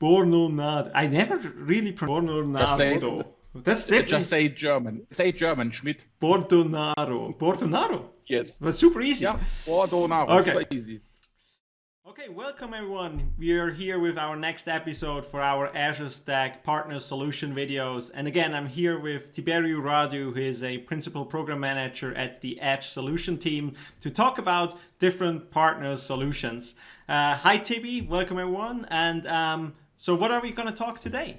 Bornonado. I never really pronounced Bornonado. That's different. Just say German. Say German, Schmidt. Bordonaro. Bordonaro? Yes. That's super easy. Yeah, Bordonaro. Okay. Super easy. Okay, welcome everyone. We are here with our next episode for our Azure Stack Partner Solution videos. And again, I'm here with Tiberiu Radu, who is a Principal Program Manager at the Edge Solution team to talk about different partner solutions. Uh, hi Tibi, welcome everyone. And um, so what are we going to talk today?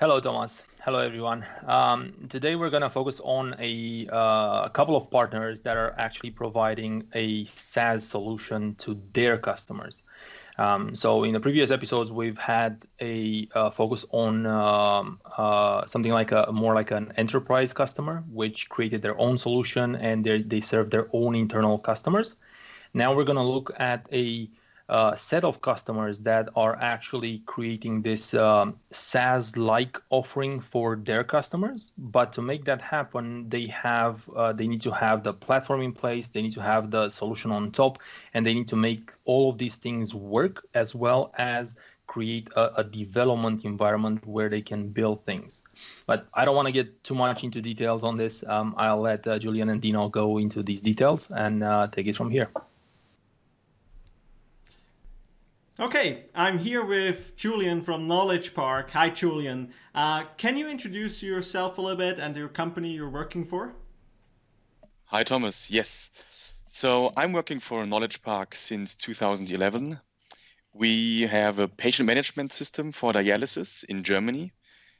Hello, Thomas. Hello, everyone. Um, today we're going to focus on a, uh, a, couple of partners that are actually providing a SaaS solution to their customers. Um, so in the previous episodes, we've had a uh, focus on um, uh, something like a more like an enterprise customer, which created their own solution and they serve their own internal customers. Now we're going to look at a set of customers that are actually creating this um, SaaS-like offering for their customers. But to make that happen, they have uh, they need to have the platform in place, they need to have the solution on top, and they need to make all of these things work as well as create a, a, development environment where they can build things. But I don't want to get too much into details on this. Um, I'll let uh, Julian and Dino go into these details and uh, take it from here. Okay, I'm here with Julian from Knowledge Park. Hi, Julian. Uh, can you introduce yourself a little bit and your company you're working for? Hi, Thomas. Yes. So I'm working for Knowledge Park since 2011. We have a patient management system for dialysis in Germany.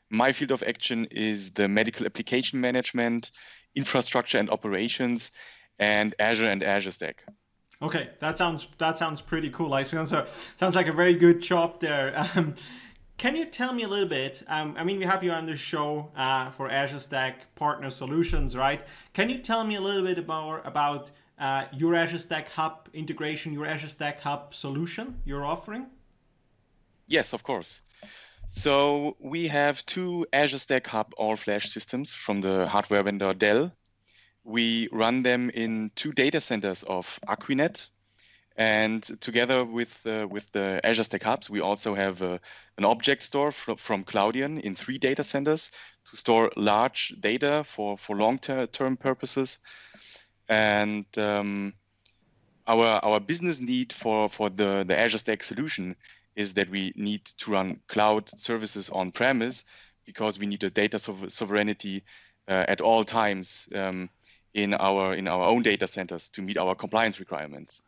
My field of action is the medical application management, infrastructure and operations, and Azure and Azure Stack. Okay, that sounds that sounds pretty cool. Like sounds sounds like a very good job there. Um, can you tell me a little bit? Um, I mean, we have you on the show uh, for Azure Stack Partner Solutions, right? Can you tell me a little bit more about uh, your Azure Stack Hub integration, your Azure Stack Hub solution you're offering? Yes, of course. So we have two Azure Stack Hub all-flash systems from the hardware vendor Dell we run them in two data centers of Aquinet. And together with, uh, with the Azure Stack Hubs, we also have uh, an object store fr from Cloudian in three data centers to store large data for, for long-term purposes. And um, our, our business need for, for the, the Azure Stack solution is that we need to run cloud services on premise because we need a data sovereignty uh, at all times. Um, in our in our own data centers to meet our compliance requirements.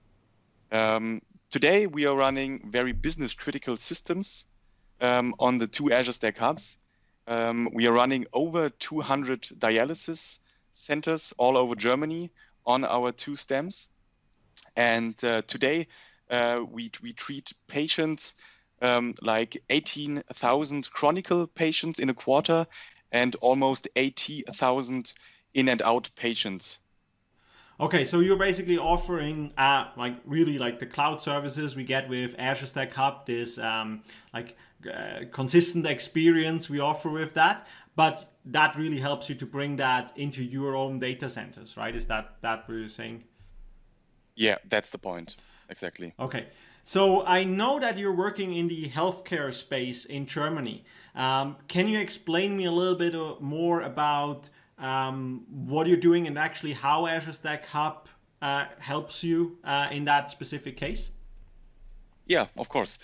Um, today, we are running very business critical systems um, on the two Azure Stack Hubs. Um, we are running over 200 dialysis centers all over Germany on our two stems. And uh, today, uh, we, we treat patients um, like 18,000 chronic patients in a quarter and almost 80,000 in and out patients. Okay, so you're basically offering uh, like really like the cloud services we get with Azure Stack Hub, this um, like uh, consistent experience we offer with that, but that really helps you to bring that into your own data centers, right? Is that that what you're saying? Yeah, that's the point. Exactly. Okay. So I know that you're working in the healthcare space in Germany. Um, can you explain me a little bit uh, more about um, what you're doing and actually how Azure Stack Hub uh, helps you uh, in that specific case? Yeah, of course.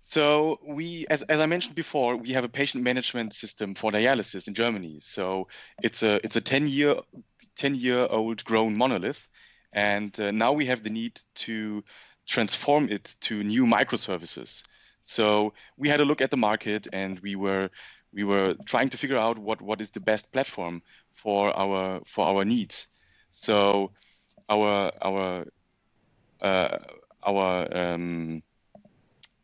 So we, as, as I mentioned before, we have a patient management system for dialysis in Germany. So it's a it's a 10 year 10 year old grown monolith, and uh, now we have the need to transform it to new microservices. So we had a look at the market, and we were we were trying to figure out what what is the best platform for our for our needs. So our our uh, our um,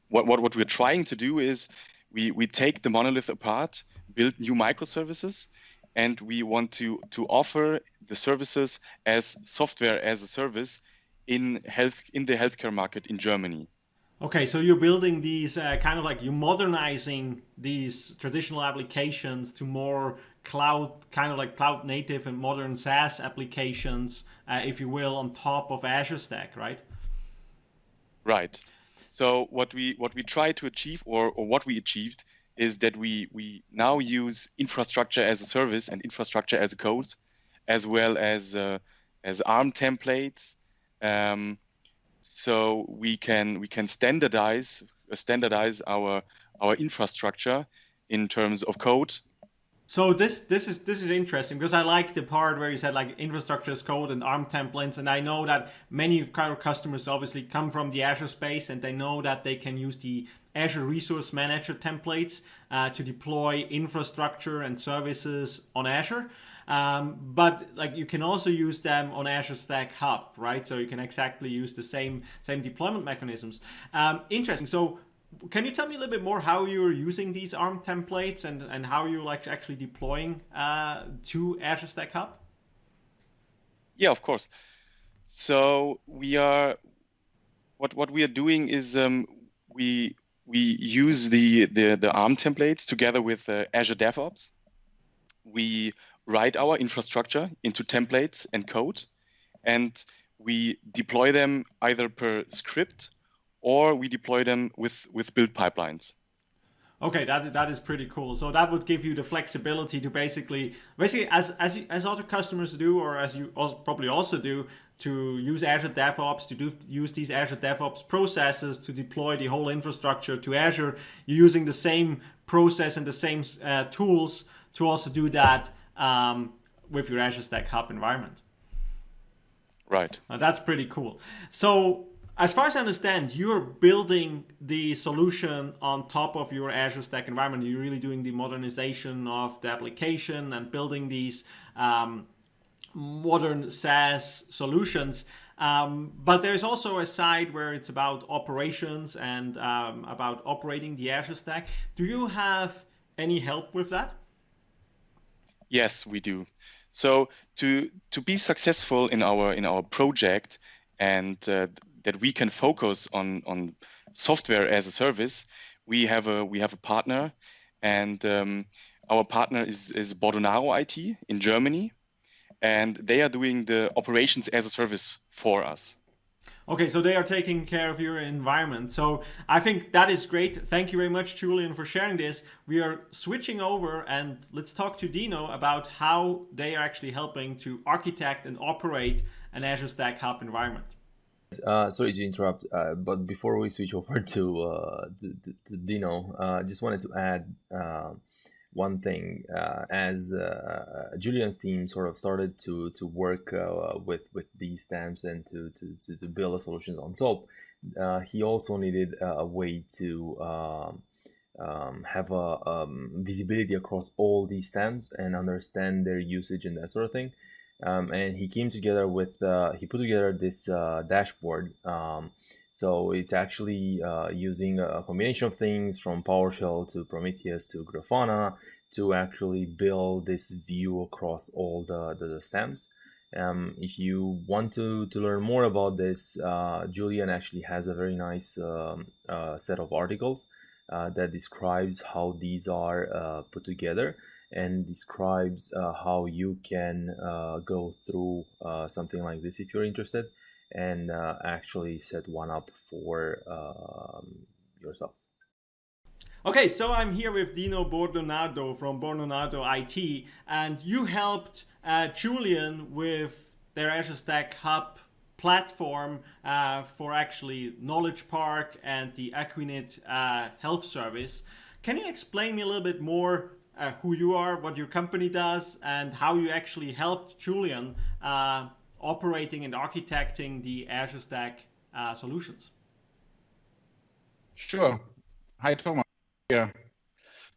what, what what we're trying to do is we we take the monolith apart, build new microservices, and we want to to offer the services as software as a service in health in the healthcare market in Germany. Okay, so you're building these uh, kind of like you're modernizing these traditional applications to more cloud, kind of like cloud native and modern SaaS applications, uh, if you will, on top of Azure Stack, right? Right. So what we what we try to achieve, or, or what we achieved, is that we we now use infrastructure as a service and infrastructure as a code, as well as uh, as ARM templates. Um, so we can we can standardize uh, standardize our our infrastructure in terms of code so this this is this is interesting because I like the part where you said like infrastructure as code and ARM templates, and I know that many of our customers obviously come from the Azure space and they know that they can use the Azure Resource Manager templates uh, to deploy infrastructure and services on Azure. Um, but like you can also use them on Azure Stack Hub, right? So you can exactly use the same same deployment mechanisms. Um, interesting. So can you tell me a little bit more how you're using these ARM templates and, and how you're like actually deploying uh, to Azure Stack Hub? Yeah, of course. So we are what what we are doing is um, we we use the, the the ARM templates together with uh, Azure DevOps. We write our infrastructure into templates and code, and we deploy them either per script or we deploy them with, with build pipelines. Okay, that that is pretty cool. So that would give you the flexibility to basically, basically as as as other customers do, or as you also probably also do, to use Azure DevOps to do use these Azure DevOps processes to deploy the whole infrastructure to Azure. You're using the same process and the same uh, tools to also do that um, with your Azure Stack Hub environment. Right. Uh, that's pretty cool. So as far as I understand, you're building the solution on top of your Azure Stack environment. You're really doing the modernization of the application and building these um, modern SaaS solutions. Um, but there's also a side where it's about operations and um, about operating the Azure Stack. Do you have any help with that? Yes, we do. So to to be successful in our in our project and uh, that we can focus on on software as a service, we have a we have a partner, and um, our partner is is Bordonaro IT in Germany, and they are doing the operations as a service for us. Okay, so they are taking care of your environment. So I think that is great. Thank you very much, Julian, for sharing this. We are switching over and let's talk to Dino about how they are actually helping to architect and operate an Azure Stack Hub environment. Uh, sorry to interrupt, uh, but before we switch over to uh, to, to, to, Dino, I uh, just wanted to add uh, one thing. Uh, as Julian's team sort of started to to work with with these stamps and to to, to, to build a solution on top, he also needed a way to um, um, have a um, visibility across all these stamps and understand their usage and that sort of thing um, and he came together with uh, he put together this uh, dashboard um, so it's actually uh, using a combination of things from PowerShell to Prometheus to Grafana to actually build this view across all the, the, the stems. Um, if you want to, to learn more about this, uh, Julian actually has a very nice um, uh, set of articles uh, that describes how these are uh, put together and describes uh, how you can uh, go through something like this if you're interested and uh, actually set one up for um, yourselves. Okay, so I'm here with Dino Bordonado from Bordonado IT, and you helped uh, Julian with their Azure Stack Hub platform uh, for actually Knowledge Park and the Equinit Health Service. Can you explain me a little bit more uh, who you are, what your company does, and how you actually helped Julian uh, operating and architecting the Azure Stack uh, solutions. Sure. Hi, Thomas. Yeah.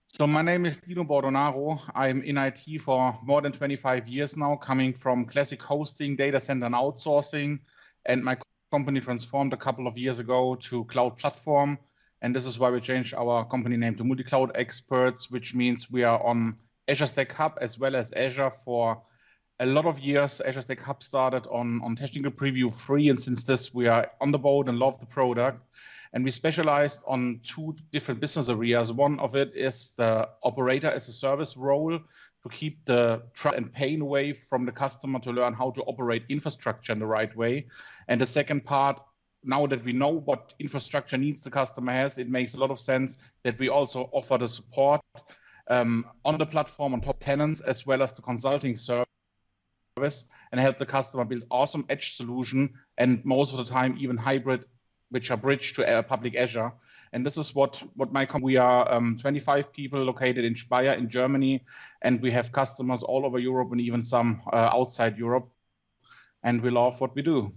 So my name is Dino Bordonaro. I'm in IT for more than 25 years now, coming from classic hosting, data center, and outsourcing. And my company transformed a couple of years ago to cloud platform and this is why we changed our company name to Multi-Cloud Experts, which means we are on Azure Stack Hub as well as Azure for a lot of years. Azure Stack Hub started on, on Technical Preview free, and since this, we are on the boat and love the product. And we specialized on two different business areas. One of it is the operator as a service role to keep the trust and pain away from the customer to learn how to operate infrastructure in the right way. And the second part now that we know what infrastructure needs the customer has, it makes a lot of sense that we also offer the support um, on the platform on top tenants as well as the consulting service and help the customer build awesome edge solution and most of the time even hybrid which are bridged to public Azure. And this is what, what my we are um, 25 people located in Speyer in Germany, and we have customers all over Europe and even some uh, outside Europe. And we love what we do.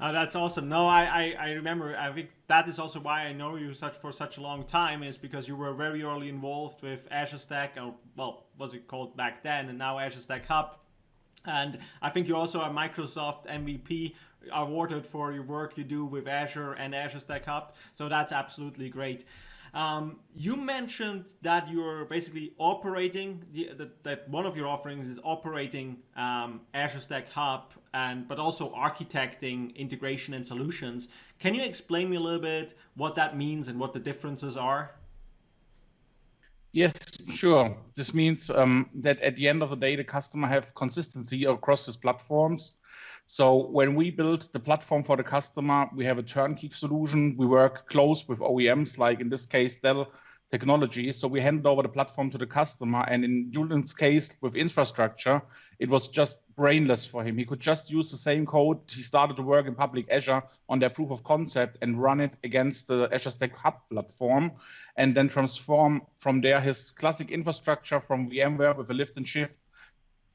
Uh, that's awesome. No, I, I, I, remember. I think that is also why I know you such for such a long time is because you were very early involved with Azure Stack, or well, was it called back then, and now Azure Stack Hub. And I think you also a Microsoft MVP awarded for your work you do with Azure and Azure Stack Hub. So that's absolutely great. Um, you mentioned that you're basically operating the, the, that one of your offerings is operating um, Azure Stack Hub and but also architecting integration and solutions. Can you explain me a little bit what that means and what the differences are? Yes, sure. This means um, that at the end of the day, the customer have consistency across his platforms. So when we build the platform for the customer, we have a turnkey solution. We work close with OEMs, like in this case, Dell Technologies. So we hand over the platform to the customer. And in Julian's case with infrastructure, it was just brainless for him. He could just use the same code. He started to work in public Azure on their proof of concept and run it against the Azure Stack Hub platform, and then transform from there his classic infrastructure from VMware with a lift and shift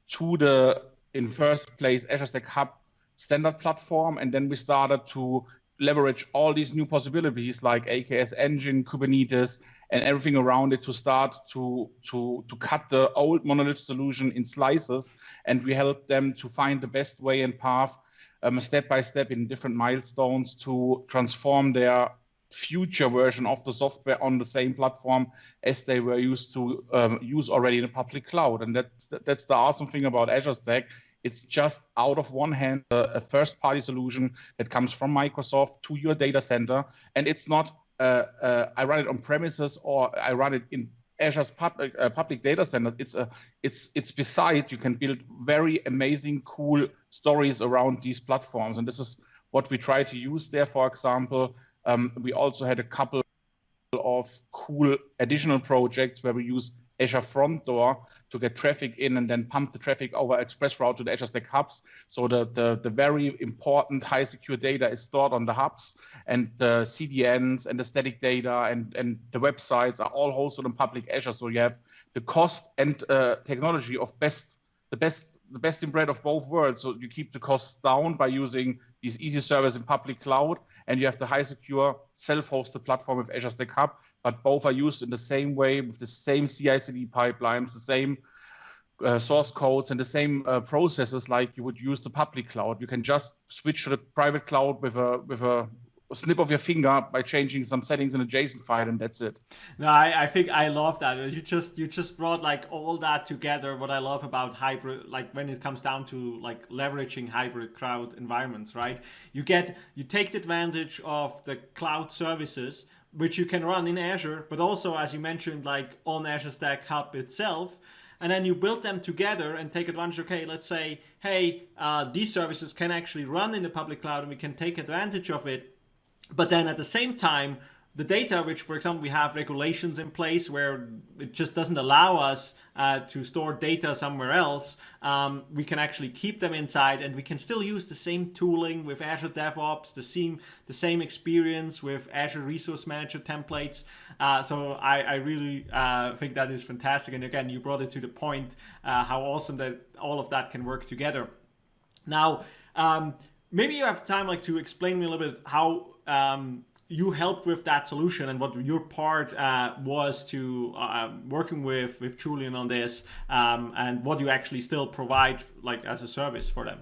to the, in first place, Azure Stack Hub standard platform. And then we started to leverage all these new possibilities like AKS Engine, Kubernetes, and everything around it to start to to to cut the old monolith solution in slices and we help them to find the best way and path um, step by step in different milestones to transform their future version of the software on the same platform as they were used to um, use already in a public cloud. And that, that's the awesome thing about azure stack. It's just out of one hand a, a first party solution that comes from microsoft to your data center. And it's not I run it on premises or I run it in Azure's public, uh, public data centers. It's a it's it's beside you can build very amazing, cool stories around these platforms, and this is what we try to use there. For example, um, we also had a couple of cool additional projects where we use Azure front door to get traffic in and then pump the traffic over express route to the Azure Stack hubs. So the, the, the very important high secure data is stored on the hubs and the CDNs and the static data and, and the websites are all hosted on public Azure. So you have the cost and uh, technology of best, the best the best in bread of both worlds. So you keep the costs down by using these easy servers in public cloud, and you have the high secure self-hosted platform with Azure Stack Hub, but both are used in the same way with the same CI/CD pipelines, the same uh, source codes, and the same uh, processes like you would use the public cloud. You can just switch to the private cloud with a with a snip of your finger by changing some settings in a JSON file, and that's it. No, I, I think I love that. You just you just brought like all that together. What I love about hybrid, like when it comes down to like leveraging hybrid cloud environments, right? You get you take the advantage of the cloud services which you can run in Azure, but also as you mentioned, like on Azure Stack Hub itself and then you build them together and take advantage. Okay, let's say, hey, uh, these services can actually run in the public cloud and we can take advantage of it but then at the same time, the data, which for example, we have regulations in place where it just doesn't allow us uh, to store data somewhere else, um, we can actually keep them inside and we can still use the same tooling with Azure DevOps, the same, the same experience with Azure Resource Manager templates. Uh, so I, I really uh, think that is fantastic. And again, you brought it to the point uh, how awesome that all of that can work together. Now, um, maybe you have time like to explain me a little bit how um, you helped with that solution and what your part uh, was to uh, working with with Julian on this um, and what you actually still provide like as a service for them.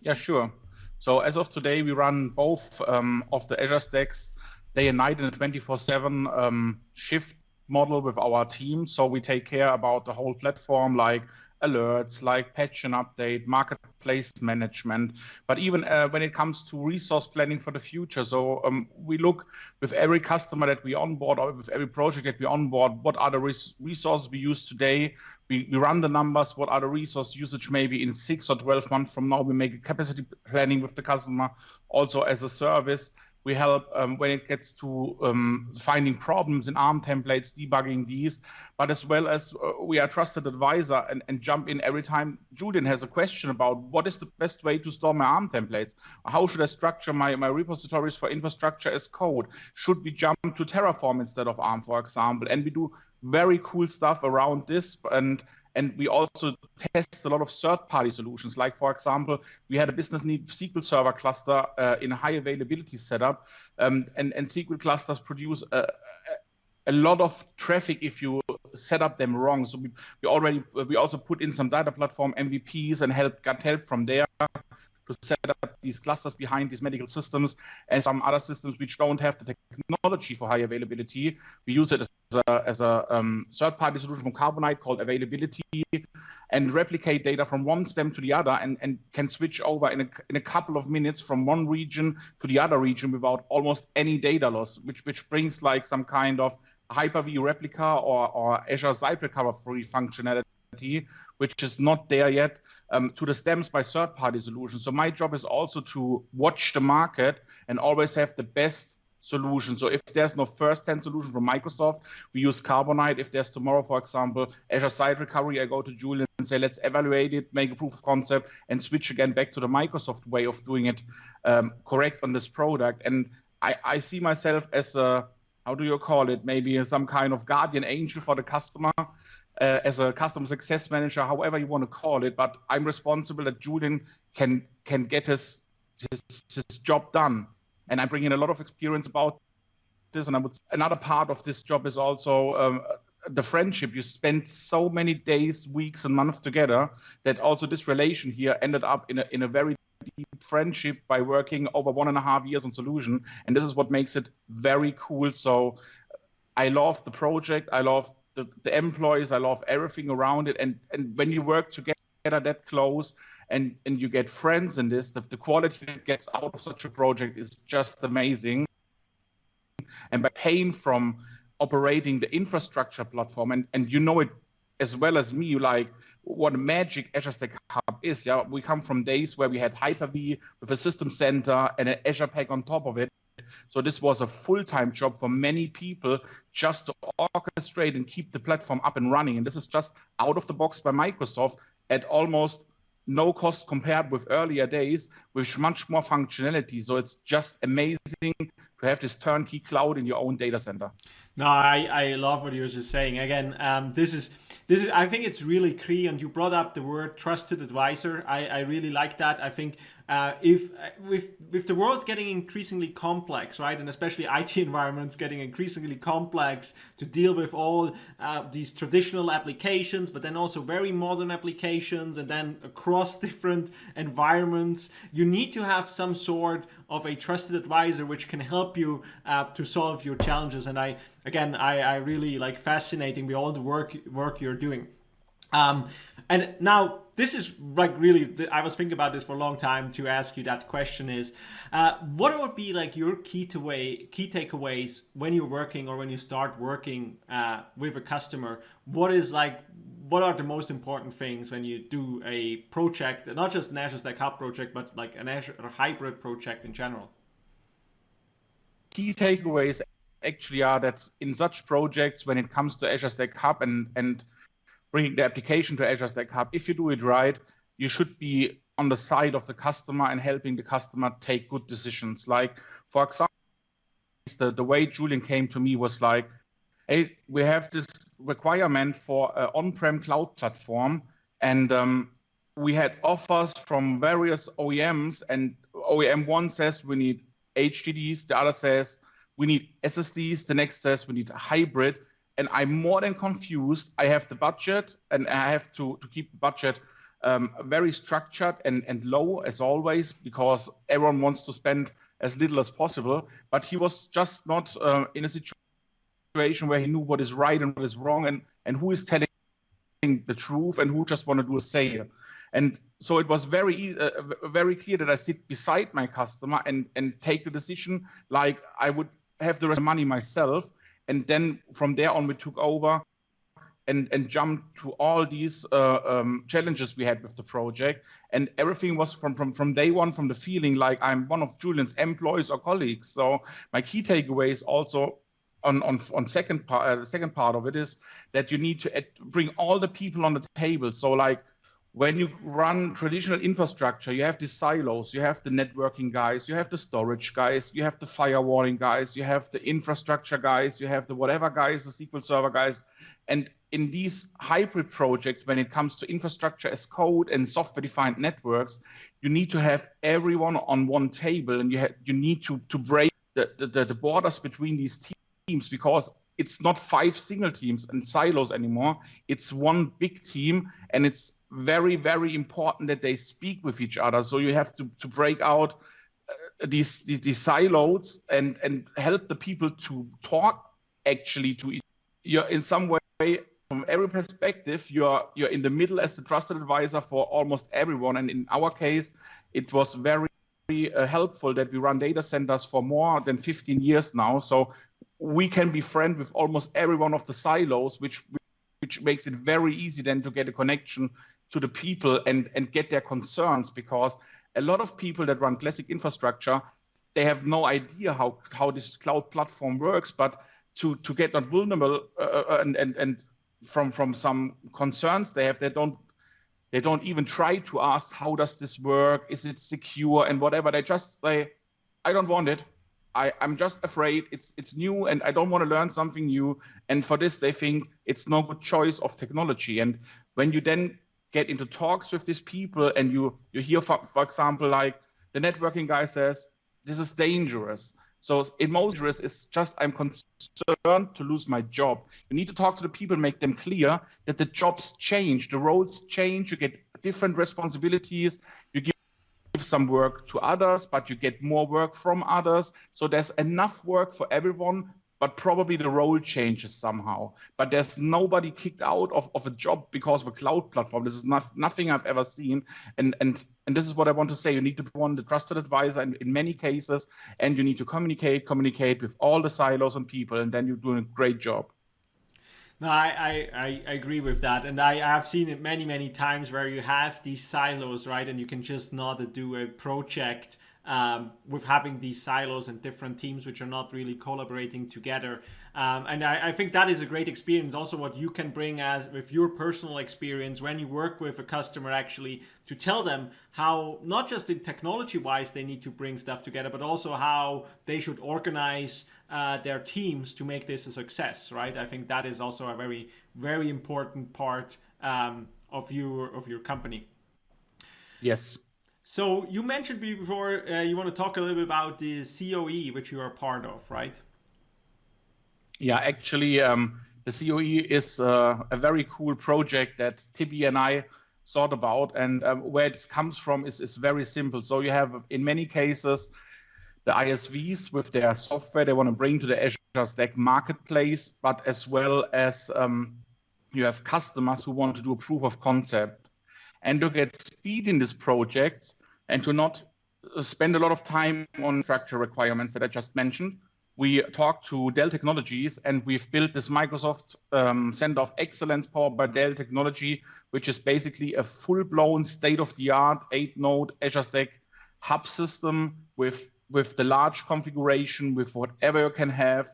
Yeah, sure. So as of today, we run both um, of the Azure stacks day and night in a 24/7 um, shift model with our team. So we take care about the whole platform, like alerts, like patch and update, marketplace management, but even uh, when it comes to resource planning for the future. So um, we look with every customer that we onboard or with every project that we onboard, what are the res resources we use today? We, we run the numbers, what are the resource usage maybe in six or 12 months from now? We make a capacity planning with the customer also as a service we help um, when it gets to um, finding problems in ARM templates, debugging these, but as well as uh, we are trusted advisor and, and jump in every time Julian has a question about what is the best way to store my ARM templates? How should I structure my, my repositories for infrastructure as code? Should we jump to Terraform instead of ARM, for example? And we do very cool stuff around this and and we also test a lot of third-party solutions. Like, for example, we had a business need SQL Server cluster uh, in a high availability setup, um, and, and SQL clusters produce a, a lot of traffic if you set up them wrong. So we, we already we also put in some data platform MVPs and help got help from there to set up these clusters behind these medical systems and some other systems which don't have the technology for high availability. We use it as a, as a um, third-party solution from Carbonite called availability and replicate data from one stem to the other and, and can switch over in a, in a couple of minutes from one region to the other region without almost any data loss, which, which brings like some kind of Hyper-V replica or, or Azure Site Recovery functionality which is not there yet, um, to the stems by third-party solutions. So my job is also to watch the market and always have the best solution. So if there's no first-hand solution from Microsoft, we use Carbonite. If there's tomorrow, for example, Azure Site Recovery, I go to Julian and say, let's evaluate it, make a proof of concept, and switch again back to the Microsoft way of doing it um, correct on this product. And I, I see myself as a, how do you call it, maybe some kind of guardian angel for the customer. Uh, as a customer success manager, however you want to call it, but I'm responsible that Julian can can get his his, his job done and I bring in a lot of experience about this. And I would another part of this job is also um, the friendship. You spend so many days, weeks, and months together that also this relation here ended up in a in a very deep friendship by working over one and a half years on solution. And this is what makes it very cool. So I love the project. I love the, the employees. I love everything around it. And and when you work together that close and and you get friends in this. The, the quality that gets out of such a project is just amazing. And by paying from operating the infrastructure platform and and you know it as well as me like what magic azure stack hub is yeah? We come from days where we had hyper-v with a system center and an azure pack on top of it. So this was a full-time job for many people just to orchestrate and keep the platform up and running. And this is just out of the box by microsoft at almost no cost compared with earlier days with much more functionality. So it's just amazing to have this turnkey cloud in your own data center. No, I, I love what you were just saying. Again, um, this is this is I think it's really key. And you brought up the word trusted advisor. I, I really like that. I think uh, if with with the world getting increasingly complex, right, and especially IT environments getting increasingly complex to deal with all uh, these traditional applications, but then also very modern applications, and then across different environments, you need to have some sort of a trusted advisor which can help you uh, to solve your challenges. And I again, I, I really like fascinating with all the work work you're doing. Um, and now this is like really, I was thinking about this for a long time to ask you that question is, uh, what would be like your key to way, key takeaways when you're working or when you start working uh, with a customer? What is like, what are the most important things when you do a project, not just an Azure Stack Hub project, but like an Azure hybrid project in general? Key takeaways actually are that in such projects, when it comes to Azure Stack Hub and, and bringing the application to Azure Stack Hub, if you do it right, you should be on the side of the customer and helping the customer take good decisions. Like, for example, the, the way Julian came to me was like, hey, we have this requirement for an on-prem cloud platform, and um, we had offers from various OEMs, and OEM one says we need HDDs, the other says we need SSDs, the next says we need a hybrid, and I'm more than confused. I have the budget, and I have to to keep the budget um, very structured and and low as always because everyone wants to spend as little as possible. But he was just not uh, in a situation situation where he knew what is right and what is wrong and, and who is telling the truth and who just want to do a sale. And so it was very uh, very clear that I sit beside my customer and and take the decision like I would have the rest of money myself. And then from there on, we took over and and jumped to all these uh, um, challenges we had with the project. And everything was from from from day one, from the feeling like I'm one of Julian's employees or colleagues. So my key takeaway is also on on on second part uh, second part of it is that you need to bring all the people on the table. So like when you run traditional infrastructure you have the silos you have the networking guys you have the storage guys you have the firewalling guys you have the infrastructure guys you have the whatever guys the sql server guys. And in these hybrid projects when it comes to infrastructure as code and software defined networks you need to have everyone on one table and you you need to to break the, the, the borders between these teams teams because it's not five single teams and silos anymore. It's one big team, and it's very, very important that they speak with each other. So you have to, to break out uh, these, these, these silos and and help the people to talk actually to each. You're in some way from every perspective. You're you're in the middle as the trusted advisor for almost everyone. And in our case, it was very uh, helpful that we run data centers for more than 15 years now. So we can be friend with almost every one of the silos, which which makes it very easy then to get a connection to the people and and get their concerns because a lot of people that run classic infrastructure they have no idea how how this cloud platform works but to to get not vulnerable uh, uh and and and from from some concerns they have they don't they don't even try to ask how does this work? Is it secure? And whatever they just say i don't want it I, I'm just afraid it's it's new and I don't want to learn something new. And for this, they think it's no good choice of technology. And when you then get into talks with these people and you you hear, for, for example, like the networking guy says, this is dangerous. So in dangerous is just I'm concerned to lose my job. You need to talk to the people, make them clear that the jobs change, the roles change, you get different responsibilities, you give some work to others, but you get more work from others. So there's enough work for everyone, but probably the role changes somehow. But there's nobody kicked out of, of a job because of a cloud platform. This is not nothing I've ever seen. And and and this is what I want to say. You need to be one the trusted advisor in, in many cases, and you need to communicate, communicate with all the silos and people, and then you're doing a great job. No, I, I, I agree with that. And I, have seen it many, many times where you have these silos, right? And you can just not do a project um, with having these silos and different teams which are not really collaborating together. Um, and I, I, think that is a great experience. Also, what you can bring as with your personal experience when you work with a customer actually to tell them how not just in technology wise they need to bring stuff together, but also how they should organize uh, their teams to make this a success. Right? I think that is also a very very important part um, of your of your company. Yes. So you mentioned before uh, you want to talk a little bit about the COE, which you are part of, right? Yeah, actually, um, the COE is uh, a very cool project that Tibi and I thought about, and um, where it comes from is, is very simple. So you have, in many cases, the ISVs with their software they want to bring to the Azure Stack marketplace, but as well as um, you have customers who want to do a proof of concept and to get speed in these projects and to not spend a lot of time on structure requirements that I just mentioned. We talked to Dell Technologies and we've built this Microsoft um, Center of Excellence powered by Dell Technology, which is basically a full-blown state-of-the-art eight-node Azure Stack hub system with, with the large configuration, with whatever you can have,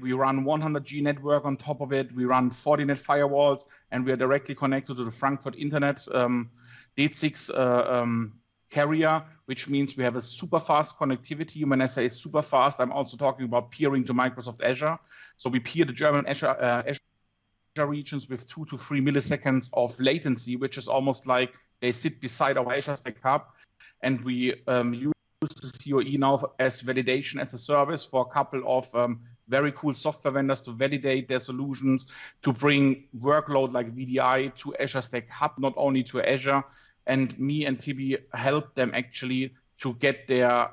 we, run 100G network on top of it. We run Fortinet firewalls, and we are directly connected to the Frankfurt Internet um, DE-CIX uh, um, carrier, which means we have a super fast connectivity. When I say super fast, I'm also talking about peering to Microsoft Azure. So we peer the German Azure, uh, Azure regions with two to three milliseconds of latency, which is almost like they sit beside our Azure Stack Hub. And we um, use the COE now as validation as a service for a couple of um, very cool software vendors to validate their solutions, to bring workload like VDI to Azure Stack Hub, not only to Azure. And me and Tibi help them actually to get their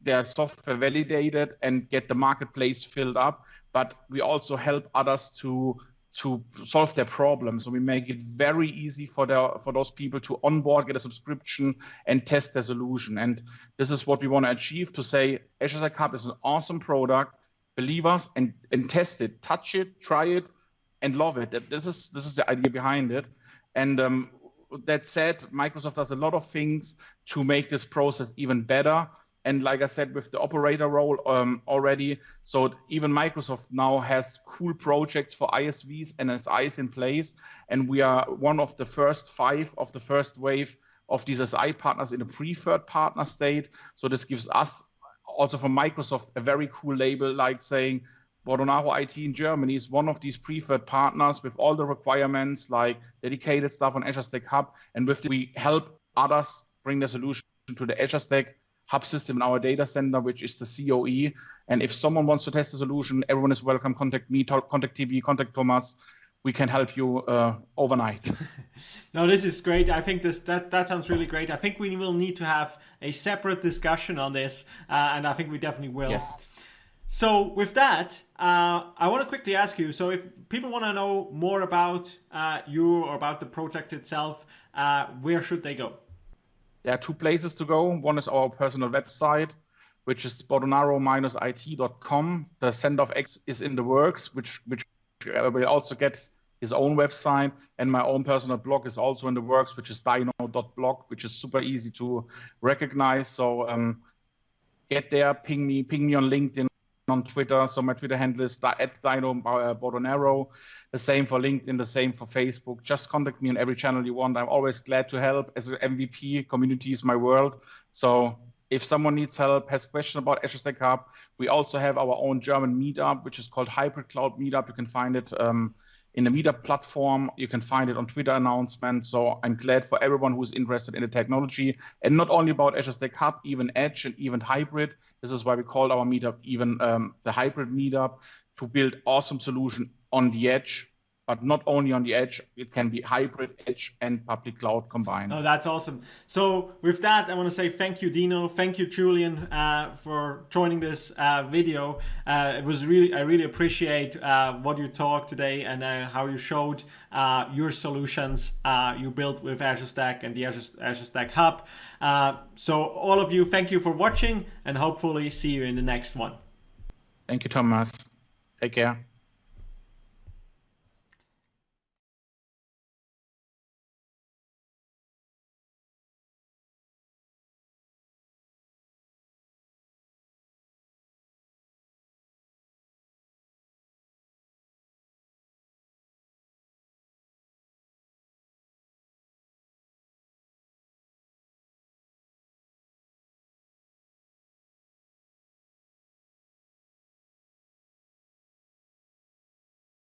their software validated and get the marketplace filled up, but we also help others to to solve their problems. So we make it very easy for the for those people to onboard, get a subscription, and test their solution. And this is what we want to achieve to say Azure Stack Hub is an awesome product. Believe us and, and test it, touch it, try it, and love it. That this is this is the idea behind it. And um, that said, Microsoft does a lot of things to make this process even better and like I said, with the operator role um, already, so even Microsoft now has cool projects for ISVs and SIs in place, and we are one of the first five of the first wave of these SI partners in a preferred partner state. So this gives us also from Microsoft a very cool label, like saying Bordonaro IT in Germany is one of these preferred partners with all the requirements like dedicated stuff on Azure Stack Hub, and with we help others bring the solution to the Azure Stack hub system in our data center, which is the COE. And if someone wants to test the solution, everyone is welcome. Contact me, contact Tibi, contact Thomas. We can help you uh, overnight. no, this is great. I think this that that sounds really great. I think we will need to have a separate discussion on this, uh, and I think we definitely will. Yes. So with that, uh, I want to quickly ask you. So if people want to know more about uh, you or about the project itself, uh, where should they go? There are two places to go. One is our personal website, which is bordonaro-it.com. The Send of X is in the works, which which will also get his own website, and my own personal blog is also in the works, which is dino.blog, which is super easy to recognize. So um, get there, ping me, ping me on LinkedIn on Twitter. So my Twitter handle is at Dino uh. The same for LinkedIn, the same for Facebook. Just contact me on every channel you want. I'm always glad to help. As an MVP, community is my world. So if someone needs help, has questions about Azure Stack Hub, we also have our own German meetup, which is called Hybrid Cloud Meetup. You can find it um, in the Meetup platform. You can find it on Twitter announcements. So I'm glad for everyone who's interested in the technology and not only about Azure Stack Hub, even Edge and even hybrid. This is why we called our meetup even um, the hybrid meetup to build awesome solution on the edge but not only on the edge, it can be hybrid edge and public cloud combined. Oh, that's awesome. So with that, I want to say thank you, Dino. Thank you, Julian, uh, for joining this uh, video. Uh, it was really, I really appreciate uh, what you talked today and uh, how you showed uh, your solutions you built with Azure Stack and the Azure, Azure Stack Hub. so all of you, thank you for watching and hopefully see you in the next one. Thank you, Thomas. Take care.